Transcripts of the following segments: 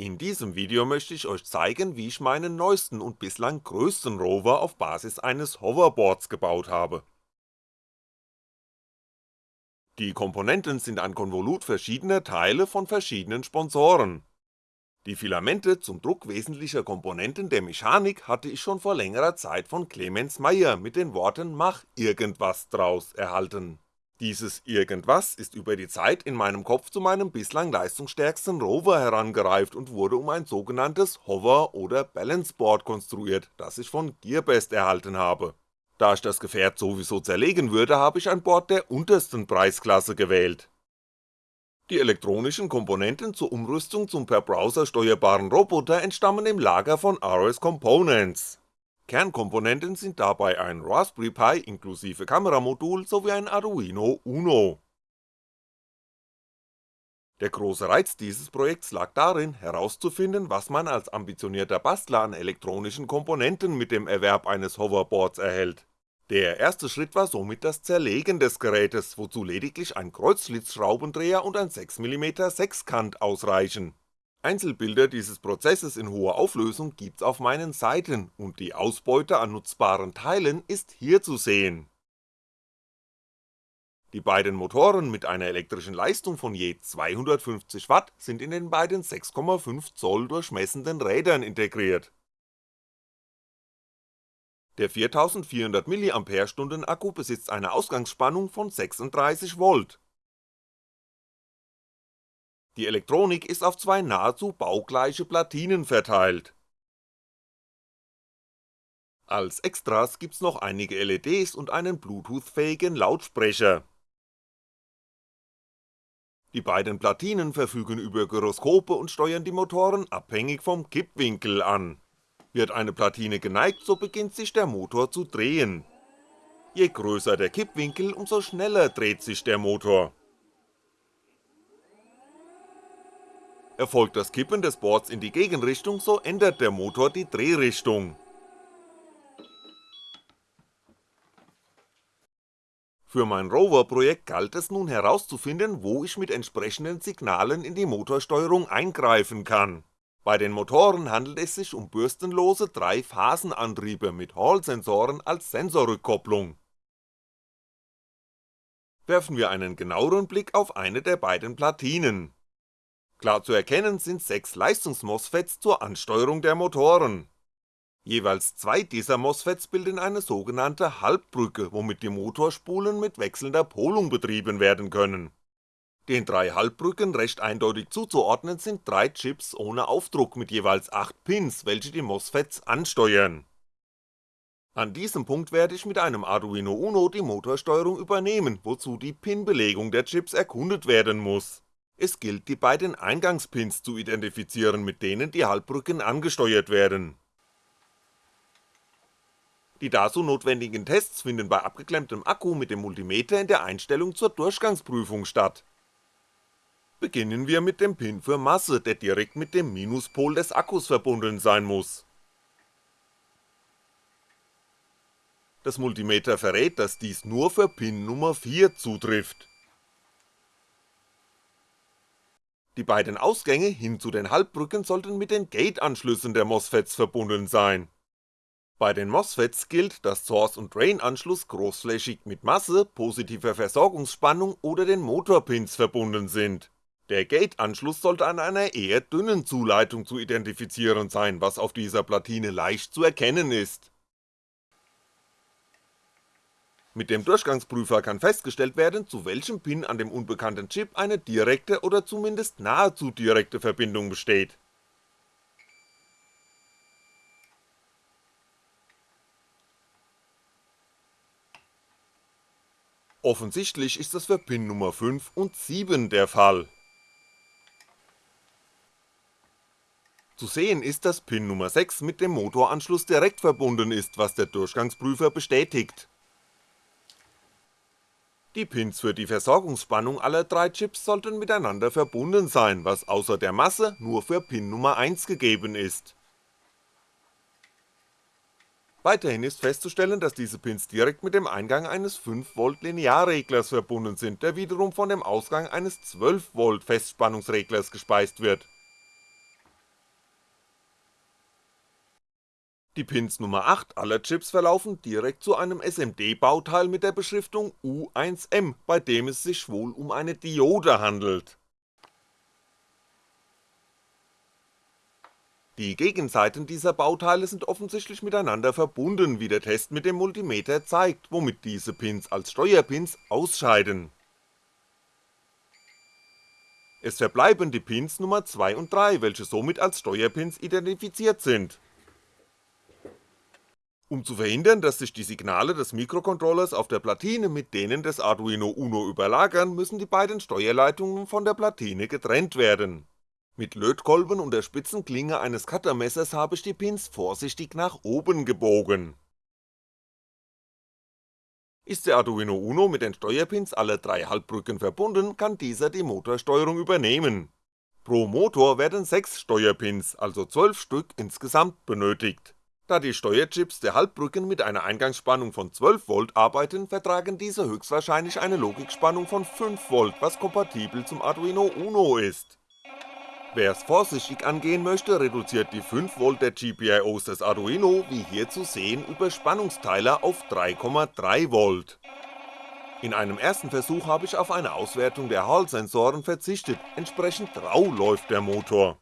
In diesem Video möchte ich euch zeigen, wie ich meinen neuesten und bislang größten Rover auf Basis eines Hoverboards gebaut habe. Die Komponenten sind ein Konvolut verschiedener Teile von verschiedenen Sponsoren. Die Filamente zum Druck wesentlicher Komponenten der Mechanik hatte ich schon vor längerer Zeit von Clemens Meyer mit den Worten Mach irgendwas draus erhalten dieses Irgendwas ist über die Zeit in meinem Kopf zu meinem bislang leistungsstärksten Rover herangereift und wurde um ein sogenanntes Hover- oder Balanceboard konstruiert, das ich von Gearbest erhalten habe. Da ich das Gefährt sowieso zerlegen würde, habe ich ein Board der untersten Preisklasse gewählt. Die elektronischen Komponenten zur Umrüstung zum per Browser steuerbaren Roboter entstammen im Lager von RS Components Kernkomponenten sind dabei ein Raspberry Pi inklusive Kameramodul sowie ein Arduino Uno. Der große Reiz dieses Projekts lag darin, herauszufinden, was man als ambitionierter Bastler an elektronischen Komponenten mit dem Erwerb eines Hoverboards erhält. Der erste Schritt war somit das Zerlegen des Gerätes, wozu lediglich ein Kreuzschlitzschraubendreher und ein 6mm Sechskant ausreichen Einzelbilder dieses Prozesses in hoher Auflösung gibt's auf meinen Seiten und die Ausbeute an nutzbaren Teilen ist hier zu sehen. Die beiden Motoren mit einer elektrischen Leistung von je 250W sind in den beiden 6,5 Zoll durchmessenden Rädern integriert. Der 4400 mAh Akku besitzt eine Ausgangsspannung von 36V die Elektronik ist auf zwei nahezu baugleiche Platinen verteilt. Als Extras gibt's noch einige LEDs und einen Bluetooth-fähigen Lautsprecher. Die beiden Platinen verfügen über Gyroskope und steuern die Motoren abhängig vom Kippwinkel an. Wird eine Platine geneigt, so beginnt sich der Motor zu drehen. Je größer der Kippwinkel, umso schneller dreht sich der Motor Erfolgt das Kippen des Boards in die Gegenrichtung, so ändert der Motor die Drehrichtung. Für mein Rover-Projekt galt es nun herauszufinden, wo ich mit entsprechenden Signalen in die Motorsteuerung eingreifen kann. Bei den Motoren handelt es sich um bürstenlose Drei-Phasen-Antriebe mit Hall-Sensoren als Sensorrückkopplung. Werfen wir einen genaueren Blick auf eine der beiden Platinen Klar zu erkennen sind sechs Leistungs-MOSFETs zur Ansteuerung der Motoren. Jeweils zwei dieser MOSFETs bilden eine sogenannte Halbbrücke, womit die Motorspulen mit wechselnder Polung betrieben werden können. Den drei Halbbrücken recht eindeutig zuzuordnen sind drei Chips ohne Aufdruck mit jeweils 8 Pins, welche die MOSFETs ansteuern. An diesem Punkt werde ich mit einem Arduino Uno die Motorsteuerung übernehmen, wozu die Pin-Belegung der Chips erkundet werden muss es gilt die beiden Eingangspins zu identifizieren, mit denen die Halbbrücken angesteuert werden. Die dazu notwendigen Tests finden bei abgeklemmtem Akku mit dem Multimeter in der Einstellung zur Durchgangsprüfung statt. Beginnen wir mit dem Pin für Masse, der direkt mit dem Minuspol des Akkus verbunden sein muss. Das Multimeter verrät, dass dies nur für Pin Nummer 4 zutrifft Die beiden Ausgänge hin zu den Halbbrücken sollten mit den Gate-Anschlüssen der MOSFETs verbunden sein. Bei den MOSFETs gilt, dass Source- und Drain-Anschluss großflächig mit Masse, positiver Versorgungsspannung oder den Motorpins verbunden sind. Der Gate-Anschluss sollte an einer eher dünnen Zuleitung zu identifizieren sein, was auf dieser Platine leicht zu erkennen ist mit dem Durchgangsprüfer kann festgestellt werden, zu welchem Pin an dem unbekannten Chip eine direkte oder zumindest nahezu direkte Verbindung besteht. Offensichtlich ist das für Pin Nummer 5 und 7 der Fall. Zu sehen ist, dass Pin Nummer 6 mit dem Motoranschluss direkt verbunden ist, was der Durchgangsprüfer bestätigt die Pins für die Versorgungsspannung aller drei Chips sollten miteinander verbunden sein, was außer der Masse nur für Pin Nummer 1 gegeben ist. Weiterhin ist festzustellen, dass diese Pins direkt mit dem Eingang eines 5V Linearreglers verbunden sind, der wiederum von dem Ausgang eines 12V Festspannungsreglers gespeist wird. Die Pins Nummer 8 aller Chips verlaufen direkt zu einem SMD-Bauteil mit der Beschriftung U1M, bei dem es sich wohl um eine Diode handelt. Die Gegenseiten dieser Bauteile sind offensichtlich miteinander verbunden, wie der Test mit dem Multimeter zeigt, womit diese Pins als Steuerpins ausscheiden. Es verbleiben die Pins Nummer 2 und 3, welche somit als Steuerpins identifiziert sind. Um zu verhindern, dass sich die Signale des Mikrocontrollers auf der Platine mit denen des Arduino Uno überlagern, müssen die beiden Steuerleitungen von der Platine getrennt werden mit Lötkolben und der spitzen Klinge eines Cuttermessers habe ich die Pins vorsichtig nach oben gebogen. Ist der Arduino Uno mit den Steuerpins aller drei Halbbrücken verbunden, kann dieser die Motorsteuerung übernehmen. Pro Motor werden 6 Steuerpins, also 12 Stück insgesamt benötigt. Da die Steuerchips der Halbbrücken mit einer Eingangsspannung von 12V arbeiten, vertragen diese höchstwahrscheinlich eine Logikspannung von 5V, was kompatibel zum Arduino Uno ist Wer's vorsichtig angehen möchte, reduziert die 5V der GPIOs des Arduino, wie hier zu sehen, über Spannungsteiler auf 3,3V. In einem ersten Versuch habe ich auf eine Auswertung der Hall-Sensoren verzichtet, entsprechend rau läuft der Motor.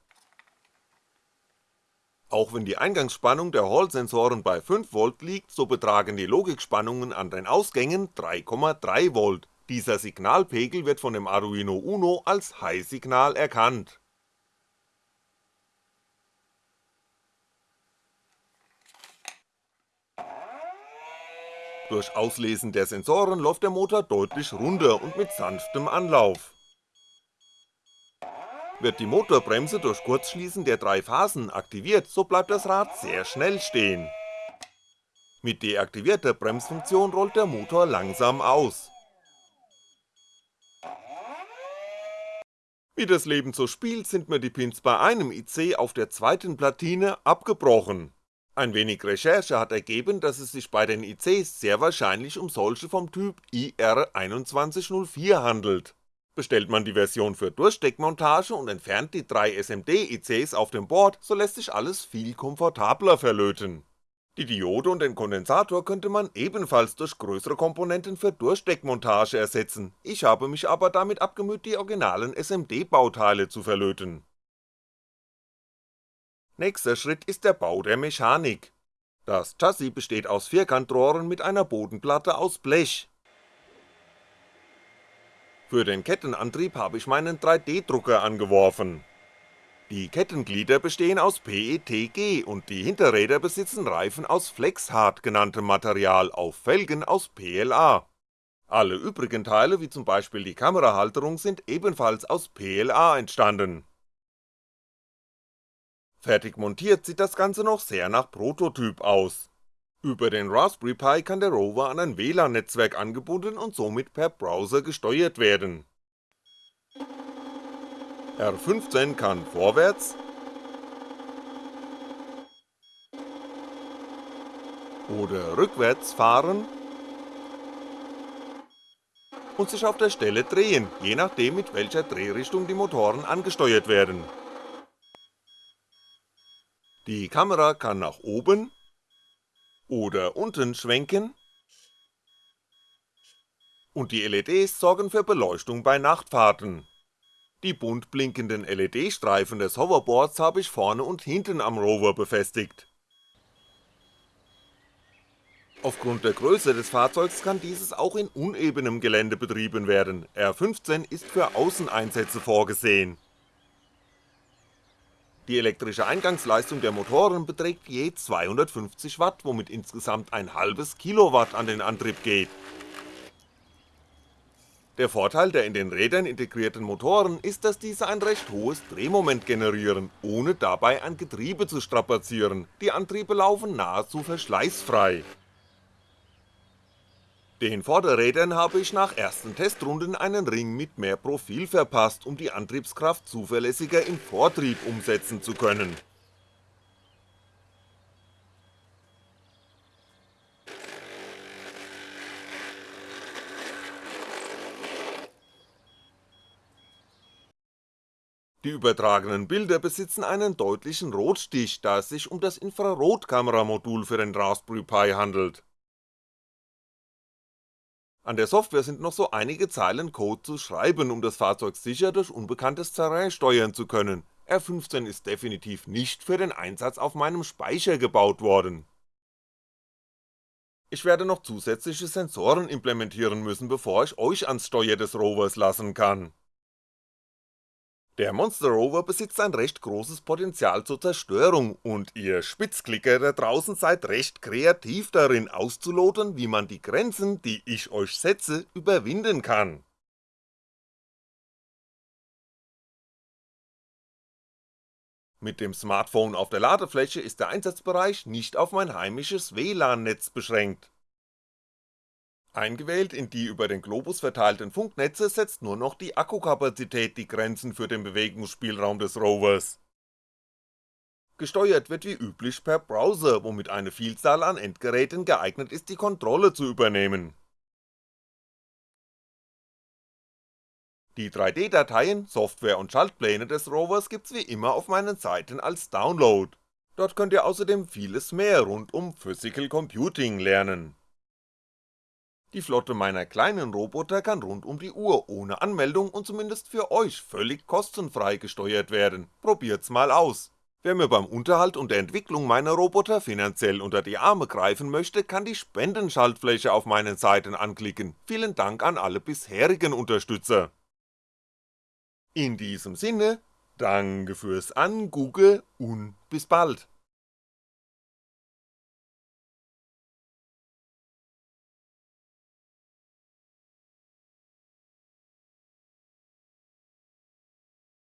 Auch wenn die Eingangsspannung der Hall-Sensoren bei 5V liegt, so betragen die Logikspannungen an den Ausgängen 3,3V, dieser Signalpegel wird von dem Arduino Uno als High-Signal erkannt Durch Auslesen der Sensoren läuft der Motor deutlich runder und mit sanftem Anlauf. Wird die Motorbremse durch Kurzschließen der drei Phasen aktiviert, so bleibt das Rad sehr schnell stehen. Mit deaktivierter Bremsfunktion rollt der Motor langsam aus. Wie das Leben so spielt, sind mir die Pins bei einem IC auf der zweiten Platine abgebrochen ein wenig Recherche hat ergeben, dass es sich bei den ICs sehr wahrscheinlich um solche vom Typ IR2104 handelt. Bestellt man die Version für Durchsteckmontage und entfernt die drei SMD-ICs auf dem Board, so lässt sich alles viel komfortabler verlöten. Die Diode und den Kondensator könnte man ebenfalls durch größere Komponenten für Durchsteckmontage ersetzen, ich habe mich aber damit abgemüht die originalen SMD-Bauteile zu verlöten Nächster Schritt ist der Bau der Mechanik. Das Chassis besteht aus Vierkantrohren mit einer Bodenplatte aus Blech. Für den Kettenantrieb habe ich meinen 3D-Drucker angeworfen. Die Kettenglieder bestehen aus PETG und die Hinterräder besitzen Reifen aus Flexhard genanntem Material auf Felgen aus PLA. Alle übrigen Teile wie zum Beispiel die Kamerahalterung sind ebenfalls aus PLA entstanden Fertig montiert sieht das Ganze noch sehr nach Prototyp aus. Über den Raspberry Pi kann der Rover an ein WLAN-Netzwerk angebunden und somit per Browser gesteuert werden. R15 kann vorwärts. Oder rückwärts fahren. Und sich auf der Stelle drehen, je nachdem mit welcher Drehrichtung die Motoren angesteuert werden. Die Kamera kann nach oben oder unten schwenken und die LEDs sorgen für Beleuchtung bei Nachtfahrten. Die bunt blinkenden LED-Streifen des Hoverboards habe ich vorne und hinten am Rover befestigt. Aufgrund der Größe des Fahrzeugs kann dieses auch in unebenem Gelände betrieben werden, R15 ist für Außeneinsätze vorgesehen die elektrische Eingangsleistung der Motoren beträgt je 250W, womit insgesamt ein halbes Kilowatt an den Antrieb geht. Der Vorteil der in den Rädern integrierten Motoren ist, dass diese ein recht hohes Drehmoment generieren, ohne dabei ein Getriebe zu strapazieren, die Antriebe laufen nahezu verschleißfrei den Vorderrädern habe ich nach ersten Testrunden einen Ring mit mehr Profil verpasst, um die Antriebskraft zuverlässiger im Vortrieb umsetzen zu können. Die übertragenen Bilder besitzen einen deutlichen Rotstich, da es sich um das Infrarotkameramodul für den Raspberry Pi handelt. An der Software sind noch so einige Zeilen Code zu schreiben, um das Fahrzeug sicher durch unbekanntes Terrain steuern zu können, R15 ist definitiv nicht für den Einsatz auf meinem Speicher gebaut worden. Ich werde noch zusätzliche Sensoren implementieren müssen, bevor ich euch ans Steuer des Rovers lassen kann. Der Monster Rover besitzt ein recht großes Potenzial zur Zerstörung und ihr Spitzklicker da draußen seid recht kreativ darin auszuloten, wie man die Grenzen, die ich euch setze, überwinden kann. Mit dem Smartphone auf der Ladefläche ist der Einsatzbereich nicht auf mein heimisches WLAN-Netz beschränkt. Eingewählt in die über den Globus verteilten Funknetze setzt nur noch die Akkukapazität die Grenzen für den Bewegungsspielraum des Rovers. Gesteuert wird wie üblich per Browser, womit eine Vielzahl an Endgeräten geeignet ist die Kontrolle zu übernehmen Die 3D-Dateien, Software und Schaltpläne des Rovers gibt's wie immer auf meinen Seiten als Download, dort könnt ihr außerdem vieles mehr rund um Physical Computing lernen. Die Flotte meiner kleinen Roboter kann rund um die Uhr ohne Anmeldung und zumindest für euch völlig kostenfrei gesteuert werden, probiert's mal aus. Wer mir beim Unterhalt und der Entwicklung meiner Roboter finanziell unter die Arme greifen möchte, kann die Spendenschaltfläche auf meinen Seiten anklicken, vielen Dank an alle bisherigen Unterstützer. In diesem Sinne, danke fürs Angucken und bis bald.